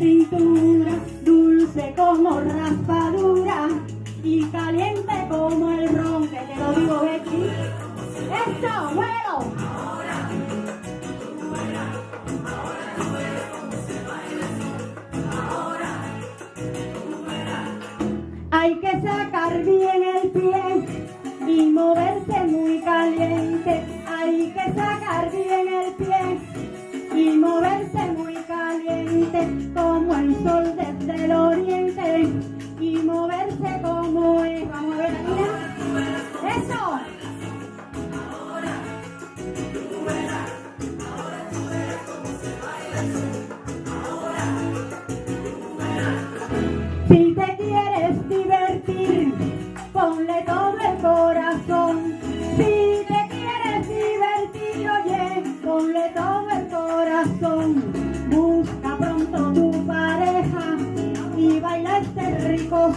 Dulce como raspadura y caliente como el ron. Que te lo digo, Betty. ¡Esto, bueno! Hay que sacar bien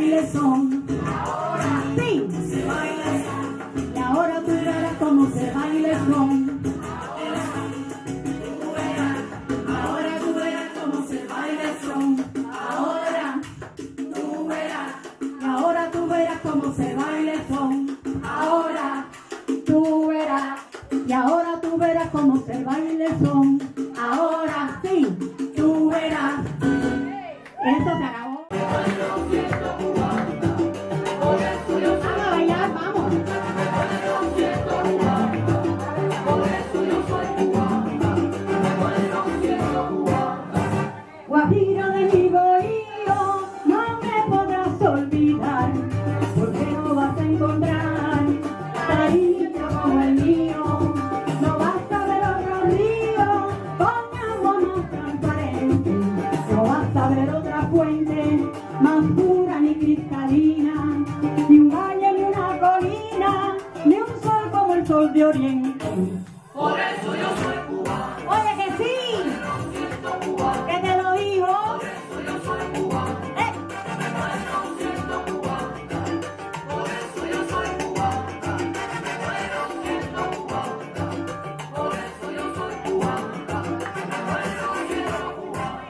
se baila el son. Sí. Y ahora tú verás cómo se baila el son. Ahora tú verás cómo se baila el. Ahora tú verás. Ahora tú verás cómo se baila el son. Ahora tú verás. Y ahora tú verás cómo se baila el son. Ahora sí, tú verás. Esto se fuente más pura ni cristalina, ni un valle ni una colina, ni un sol como el sol de oriente. Por eso yo soy cubano, Oye que sí, cubano, que te lo digo. por eso yo soy cubano, Eh. por eso yo soy cubano, por eso yo soy cubano, bueno, siento cubano.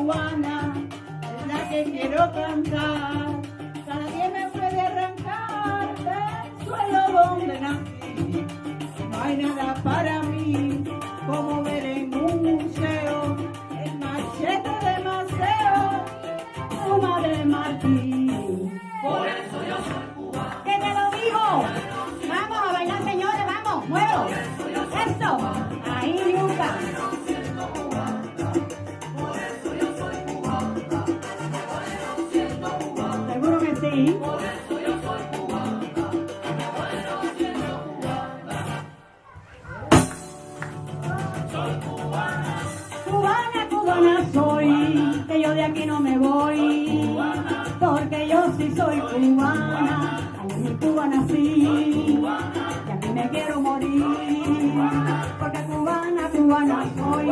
Cubana es la que quiero cantar. Nadie me puede arrancar del suelo donde nací. No hay nada para Soy cubana, Cubana, cubana soy, que yo de aquí no me voy. Porque yo sí soy cubana, en mi Cuba nací. Y aquí me quiero morir. Porque cubana, cubana soy,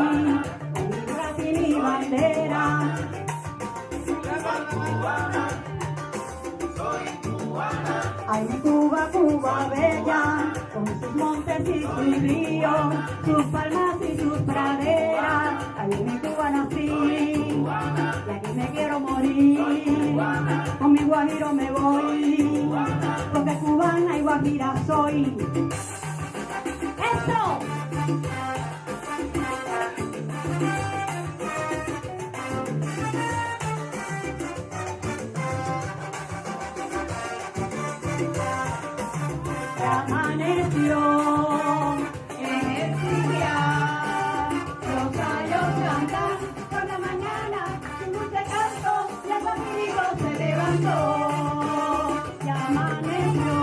con mi brazo hay un Cuba, Cuba bella, con sus montes y sus ríos, sus palmas y sus praderas. Hay mi Cuba nací, y aquí me quiero morir, con mi guajiro me voy, porque cubana y guajira soy. Amaneció en el cinear, los halló cantar por la mañana. Sin mucha cantó, la familia se levantó. se Amaneció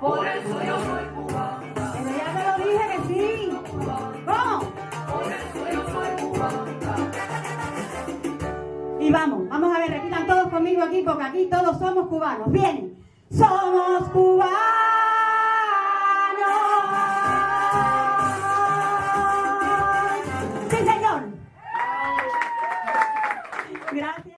por el suelo, soy cubana. ella te lo dije que sí. ¡Vamos! Por el suelo, soy cubana. Y vamos aquí, porque aquí todos somos cubanos. Bien, somos cubanos.